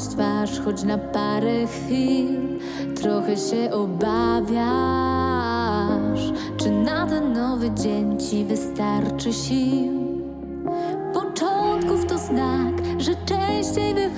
schować twarz, choć na parę chwil trochę się obawiasz. Czy na ten nowy dzień ci wystarczy sił? Początków to znak, że częściej wychodzi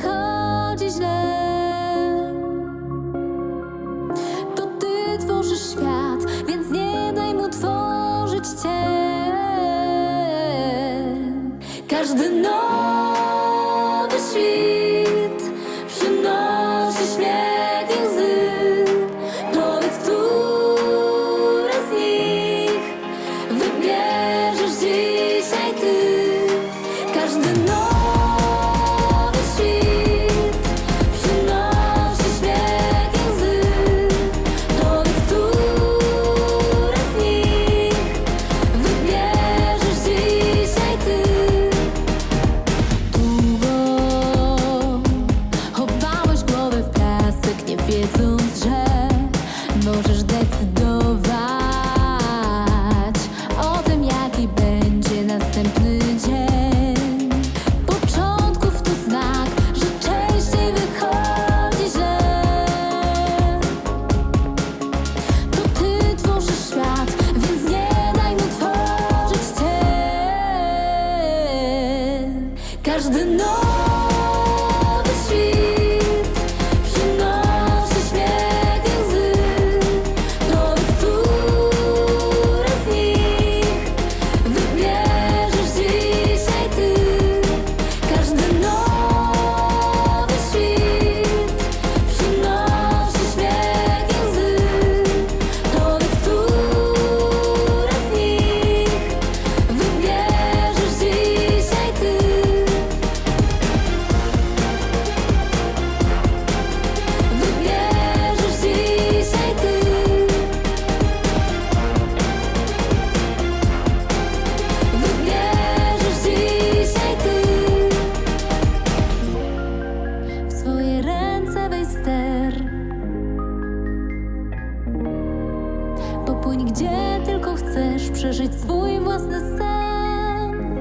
Gdzie tylko chcesz przeżyć swój własny sen.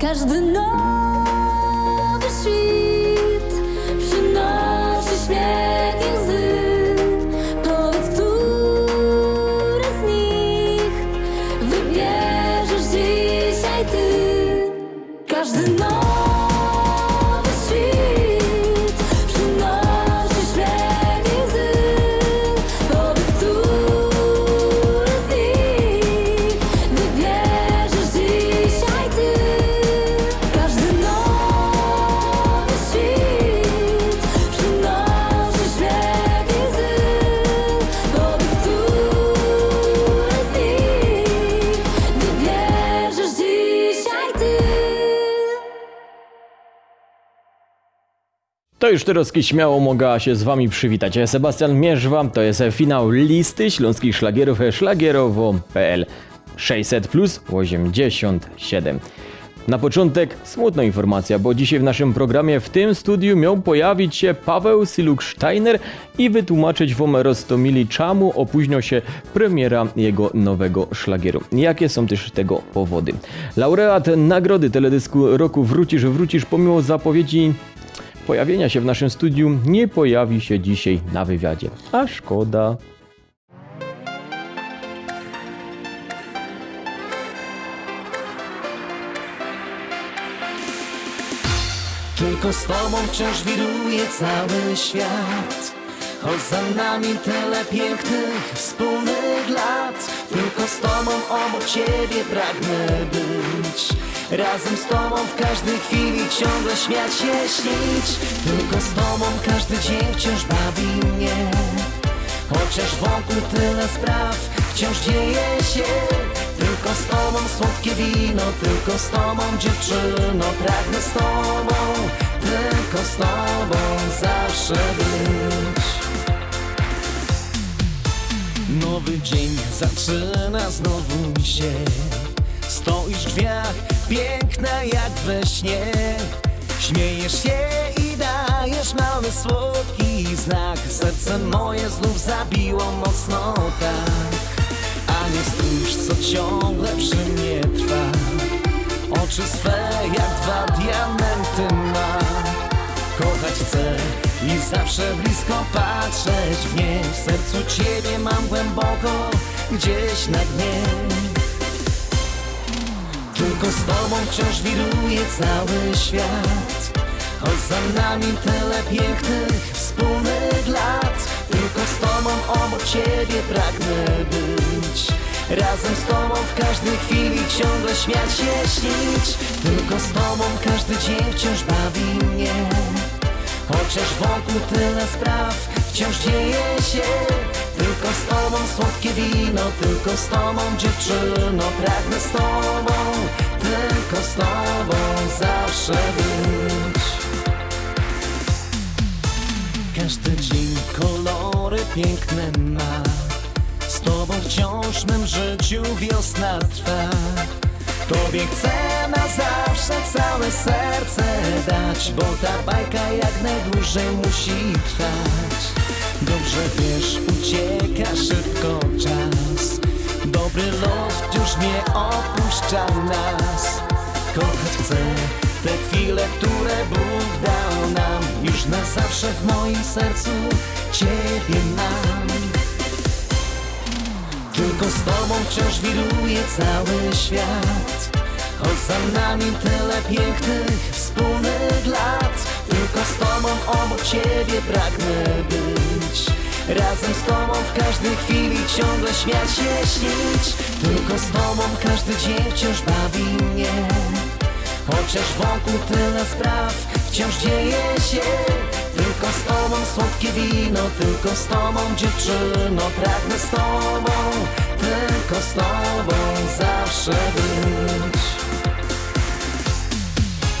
Każdy nowy To już Tyroski śmiało mogła się z wami przywitać. Ja Sebastian Mierzwa, to jest finał listy śląskich szlagierów szlagierowo.pl 600 plus 87. Na początek smutna informacja, bo dzisiaj w naszym programie w tym studiu miał pojawić się Paweł Siluk-Steiner i wytłumaczyć wam roztomili czemu opóźnił się premiera jego nowego szlagieru. Jakie są też tego powody? Laureat nagrody teledysku roku Wrócisz, wrócisz pomimo zapowiedzi pojawienia się w naszym studiu nie pojawi się dzisiaj na wywiadzie. A szkoda. Tylko z tobą wciąż wiruje cały świat Choć za nami tyle pięknych wspólnych lat Tylko z tobą obok ciebie pragnę być Razem z tobą w każdej chwili ciągle śmiać się śnić. Tylko z tobą każdy dzień wciąż bawi mnie. Chociaż wokół tyle spraw wciąż dzieje się. Tylko z tobą słodkie wino, tylko z tobą dziewczyno. Pragnę z tobą, tylko z tobą zawsze być. Nowy dzień zaczyna znowu się Stoisz w drzwiach, piękna jak we śnie. Śmiejesz się i dajesz mały słodki znak. Serce moje znów zabiło mocno tak. A nie stróż co ciągle przy mnie trwa. Oczy swe jak dwa diamenty ma. Kochać chcę i zawsze blisko patrzeć w nie. W sercu Ciebie mam głęboko, gdzieś na dnie Tylko z Tobą wciąż wiruje cały świat. Choć za nami tyle pięknych, wspólnych lat. Tylko z Tobą obok Ciebie pragnę być. Razem z Tobą w każdej chwili ciągle śmiać się, śnić. Tylko z Tobą każdy dzień wciąż bawi mnie. Chociaż wokół tyle spraw wciąż dzieje się. Tylko z Tobą słodkie wino, tylko z Tobą dziewczyno. Pragnę z Tobą, tylko z Tobą zawsze być. Każdy dzień kolory piękne ma. Z tobą wciąż mym życiu wiosna trwa. Tobie chcę na zawsze całe serce dać Bo ta bajka jak najdłużej musi trwać. Dobrze wiesz, ucieka szybko czas Dobry los już nie opuszcza nas. Kochać chcę te chwile, które Bóg dał nam. Już na zawsze w moim sercu Ciebie mam. Tylko z Tobą wciąż wiruje cały świat. Choć za nami tyle pięknych, wspólnych lat. Tylko z Tobą obok Ciebie pragnę być Razem z Tobą w każdej chwili ciągle śmiać się, śnić. Tylko z Tobą każdy dzień wciąż bawi mnie. Chociaż wokół tyle spraw wciąż dzieje się. Tylko z Tobą słodkie wino, tylko z Tobą dziewczyno. Pragnę z Tobą, tylko z Tobą zawsze być.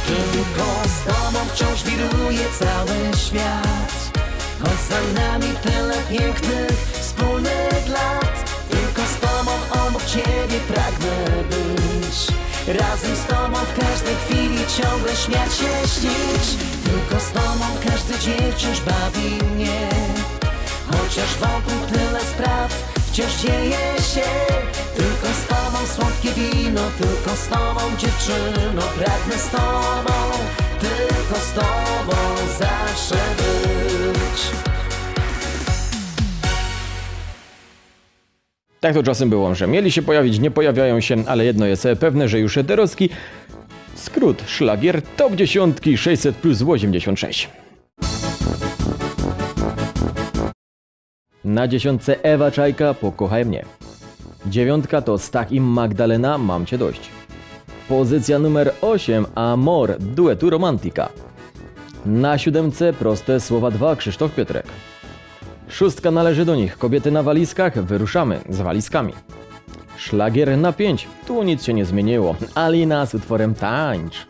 Tylko z Tobą wciąż wiruje cały świat Choć nami tyle pięknych, wspólnych lat. Tylko z Tobą obok Ciebie pragnę być. Razem z Tobą w każdej chwili ciągle śmiać się, śnić. Tylko z Tobą każdy dzień wciąż bawi mnie. Chociaż wokół tyle spraw wciąż dzieje się. Tylko z Tobą słodkie wino, tylko z Tobą dziewczyno. Pragnę z Tobą, tylko z Tobą zawsze Tak to czasem było, że mieli się pojawić, nie pojawiają się, ale jedno jest pewne, że już Eterowski skrót szlagier top 10 600 plus 86. Na dziesiątce Ewa Czajka Pokochaj mnie. Dziewiątka to Stach i Magdalena Mam cię dość. Pozycja numer 8 Amor duetu Romantika. Na siódemce proste słowa 2 Krzysztof Piotrek. Szóstka należy do nich. Kobiety na walizkach, wyruszamy z walizkami. Szlagier na 5. Tu nic się nie zmieniło. Alina z utworem Tańcz.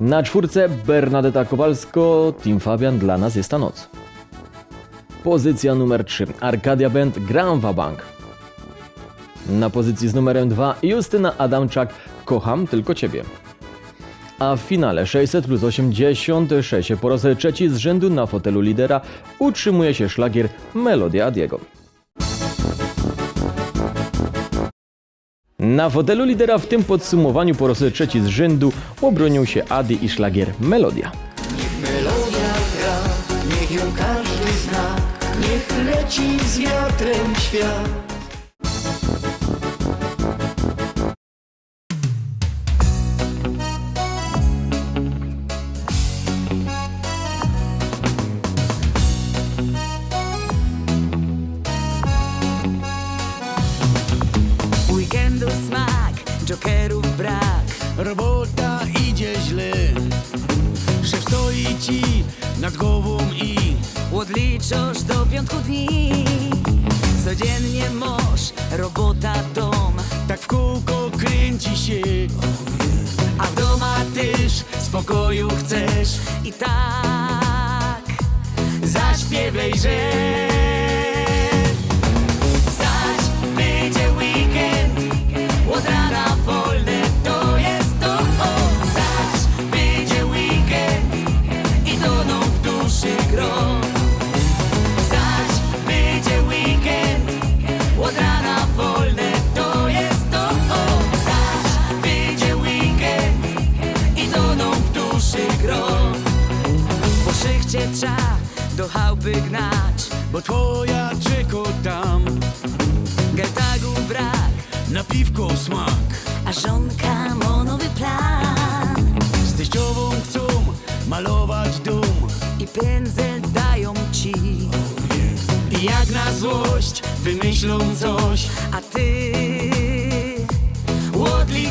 Na czwórce Bernadetta Kowalsko, Team Fabian dla nas jest ta noc. Pozycja numer 3. Arkadia Band Gram Bank. Na pozycji z numerem 2 Justyna Adamczak Kocham tylko Ciebie. A w finale 600 plus 86 po raz trzeci z rzędu na fotelu lidera utrzymuje się szlagier Melodia Adiego. Na fotelu lidera w tym podsumowaniu po raz trzeci z rzędu obronił się Adi i szlagier Melodia. Melodia gra, niech ją każdy zna, niech leci z wiatrem świat.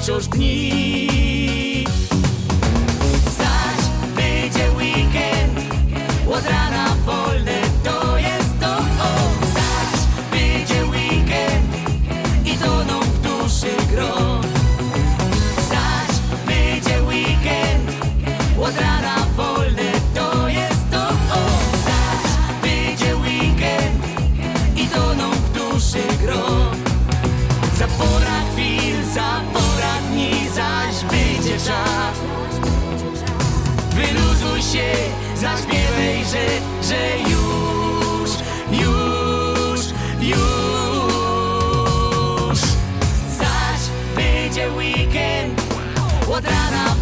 esos dni. Będzie weekend, od rana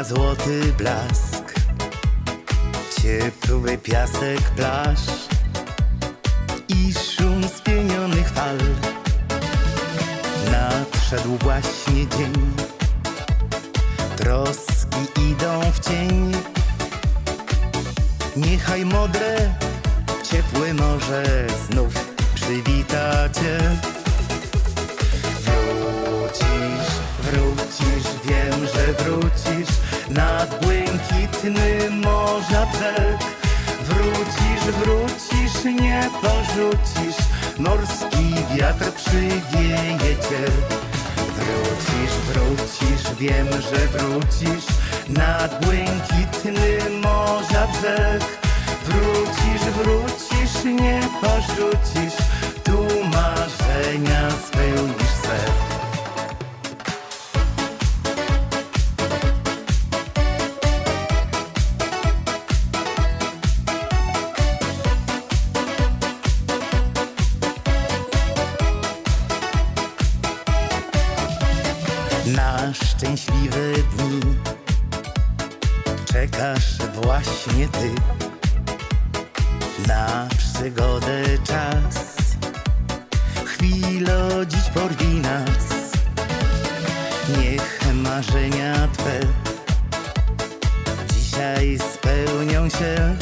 Słońca złoty blask. Ciepły piasek plaż I szum spienionych fal. Nadszedł właśnie dzień. Troski idą w cień. Niechaj modre, ciepłe morze Znów przywita cię. Wrócisz, wrócisz, wiem, że wrócisz Nad błękitny morza brzeg Wrócisz, wrócisz, nie porzucisz. Morski wiatr przywieje cię. Wrócisz, wrócisz, wiem, że wrócisz. Nad błękitny morza brzeg Wrócisz, wrócisz, nie porzucisz. Tu marzenia spełnisz se Niech marzenia twe dzisiaj spełnią się.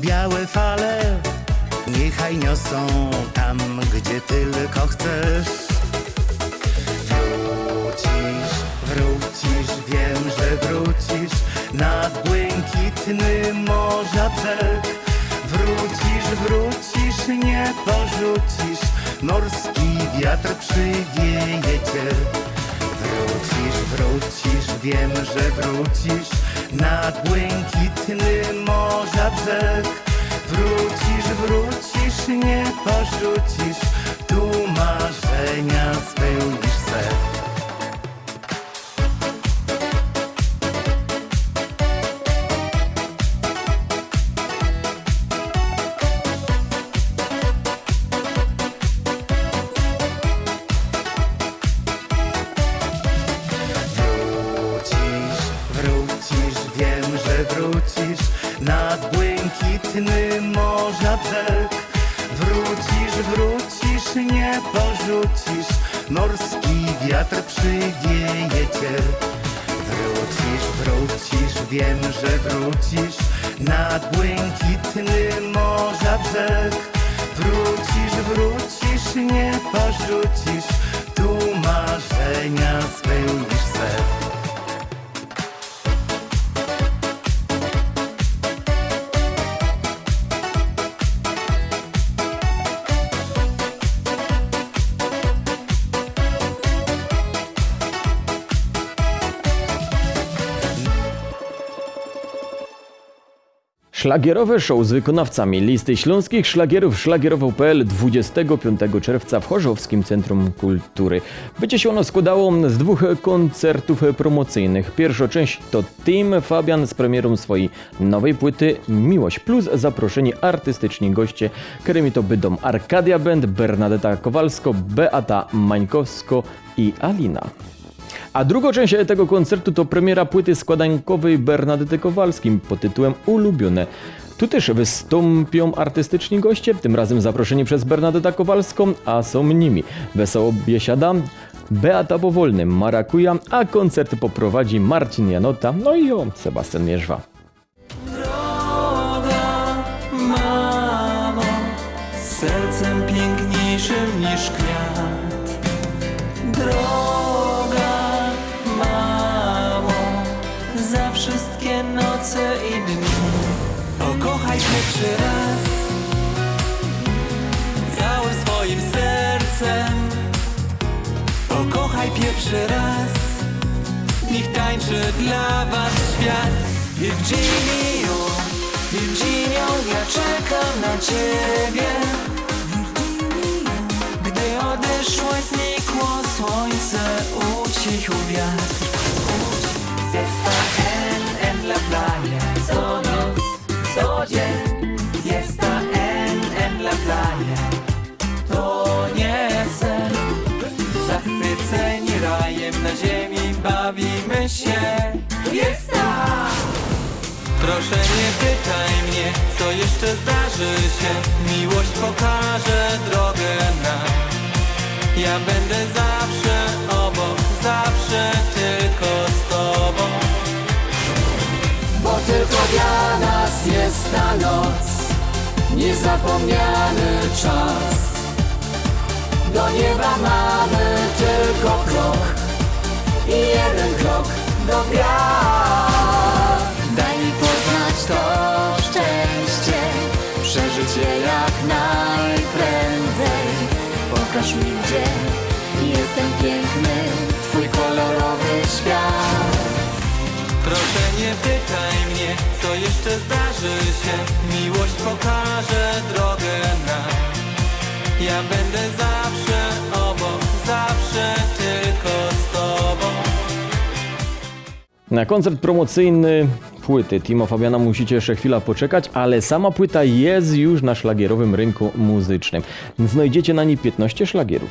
Białe fale niechaj niosą tam, gdzie tylko chcesz. Wrócisz, wrócisz, wiem, że wrócisz nad błękitny morza. Wrócisz, wrócisz, nie porzucisz, morski wiatr przywieje cię. Wrócisz, wrócisz, wiem, że wrócisz nad błękitny morza brzeg. Wrócisz, wrócisz, nie porzucisz, tu marzenia spełnisz Szlagierowe show z wykonawcami listy śląskich szlagierów szlagierowo.pl 25 czerwca w Chorzowskim Centrum Kultury. Będzie się ono składało z dwóch koncertów promocyjnych. Pierwsza część to Team Fabian z premierą swojej nowej płyty Miłość Plus zaproszeni artystyczni goście, którymi to będą Arkadia Band, Bernadetta Kowalsko, Beata Mańkowsko i Alina. A drugą część tego koncertu to premiera płyty składankowej Bernadety Kowalskim pod tytułem Ulubione. Tu też wystąpią artystyczni goście, tym razem zaproszeni przez Bernadetta Kowalską, a są nimi Wesoło Biesiada, Beata Powolny, Marakuja, a koncert poprowadzi Marcin Janota, no i o Sebastian Mierzwa. Droga mamo, sercem piękniejszym niż kwiat. Pierwszy raz, całym swoim sercem. Pokochaj pierwszy raz. Niech tańczy dla was świat. Virginio, Virginio, ja czekam na ciebie. Gdy odeszłaś, znikło słońce, ucichł wiatr. Fiesta en, en la playa Co noc, co dzień ziemi bawimy się. Fiesta! Proszę nie pytaj mnie, co jeszcze zdarzy się. Miłość pokaże drogę nam Ja będę zawsze obok, zawsze tylko z tobą. Bo tylko dla nas jest ta noc Niezapomniany czas. Do nieba mamy tylko krok I jeden krok do gwiazd Daj mi poznać to szczęście, przeżyć je jak najprędzej. Pokaż mi, gdzie jestem piękny, twój kolorowy świat. Proszę nie pytaj mnie, co jeszcze zdarzy się Miłość pokaże drogę nam Ja będę zawsze Na koncert promocyjny płyty Timo Fabiana musicie jeszcze chwilę poczekać, ale sama płyta jest już na szlagierowym rynku muzycznym. Znajdziecie na niej 15 szlagierów.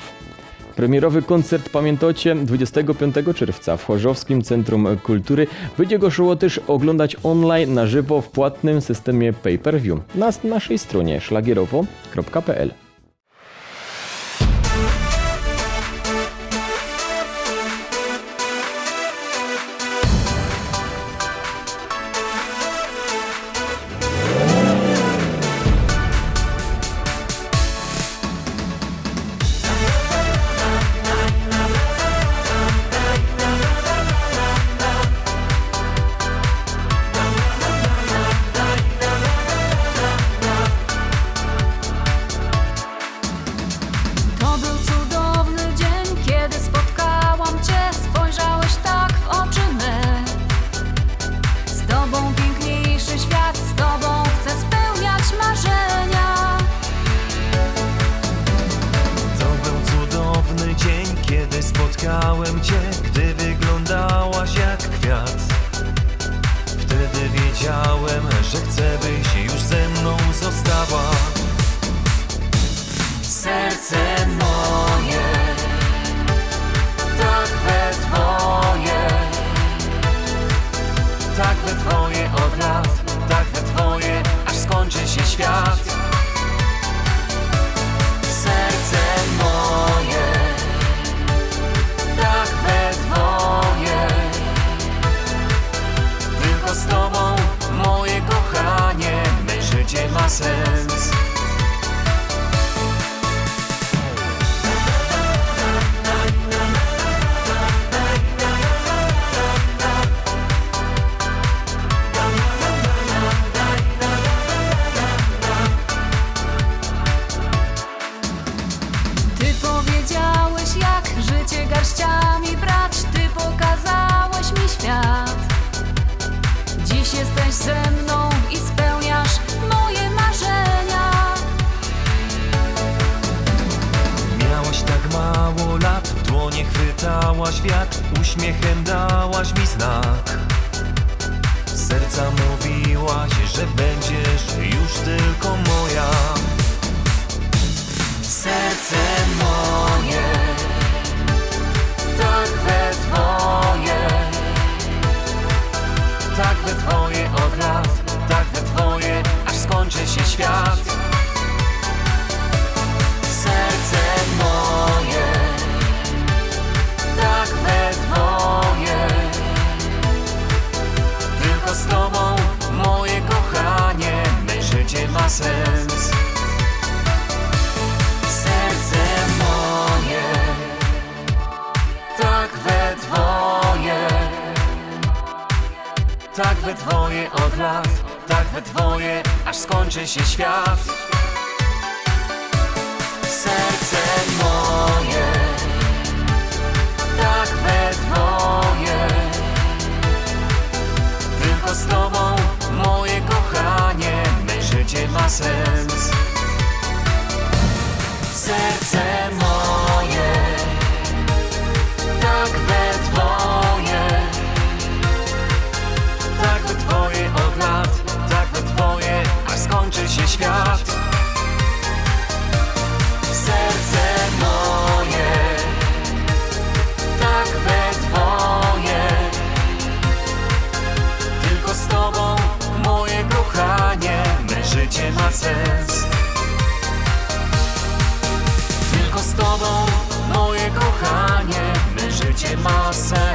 Premierowy koncert pamiętacie 25 czerwca w Chorzowskim Centrum Kultury. Będzie go szło też oglądać online na żywo w płatnym systemie pay-per-view na naszej stronie szlagierowo.pl. we twoje od lat Tak we twoje, aż skończy się świat. Serce moje Tak we dwoje. Tylko z tobą, moje kochanie Me życie ma sens. Ty powiedziałeś, jak życie garściami brać. Ty pokazałeś mi świat. Dziś jesteś ze mną i spełniasz moje marzenia. Miałaś tak mało lat, w dłonie chwytałaś wiatr, uśmiechem dałaś mi znak. Serca mówiłaś, że będziesz już tylko moja. Serce tak we twoje, Tak we twoje od lat, tak we twoje, aż skończy się świat. We twoje od lat, tak we twoje, aż skończy się świat. serce moje, tak we twoje. Tylko z tobą, moje kochanie, me życie ma sens. Serce moje, świat. serce moje, tak we. Tylko z tobą, moje kochanie, me życie ma sens. Tylko z tobą, moje kochanie, me życie ma sens.